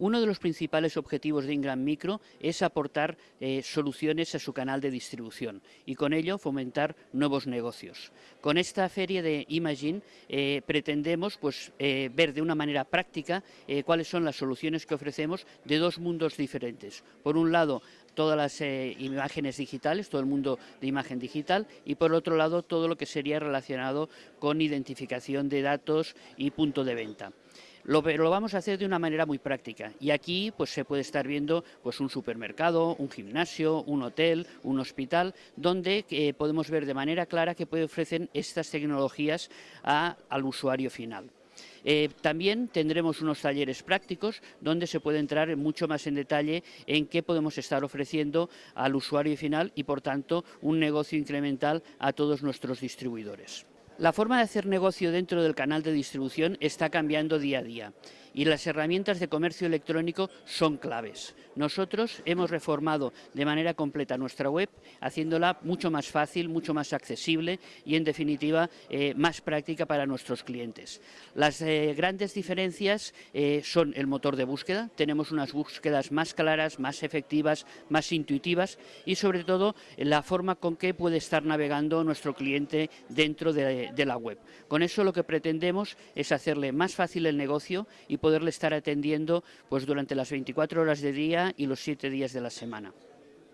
Uno de los principales objetivos de Ingram Micro es aportar eh, soluciones a su canal de distribución y con ello fomentar nuevos negocios. Con esta feria de Imagine eh, pretendemos pues, eh, ver de una manera práctica cuáles son las soluciones que ofrecemos de dos mundos diferentes. Por un lado, todas las imágenes digitales, todo el mundo de imagen digital y por otro lado todo lo que sería relacionado con identificación de datos y punto de venta. Lo, lo, vamos a hacer de una manera muy práctica y aquí pues se puede estar viendo pues un supermercado, un gimnasio, un hotel, un hospital, donde eh, podemos ver de manera clara que puede ofrecer estas tecnologías al usuario final. Eh, también tendremos unos talleres prácticos donde se puede entrar mucho más en detalle en qué podemos estar ofreciendo al usuario final y por tanto un negocio incremental a todos nuestros distribuidores. La forma de hacer negocio dentro del canal de distribución está cambiando día a día y las herramientas de comercio electrónico son claves. Nosotros hemos reformado de manera completa nuestra web, haciéndola mucho más fácil, mucho más accesible y, en definitiva, eh, más práctica para nuestros clientes. Las eh, grandes diferencias eh, son el motor de búsqueda, tenemos unas búsquedas más claras, más efectivas, más intuitivas y, sobre todo, la forma con que puede estar navegando nuestro cliente dentro de, la web. Con eso lo que pretendemos es hacerle más fácil el negocio y poderle estar atendiendo pues, durante las 24 horas de día y los 7 días de la semana.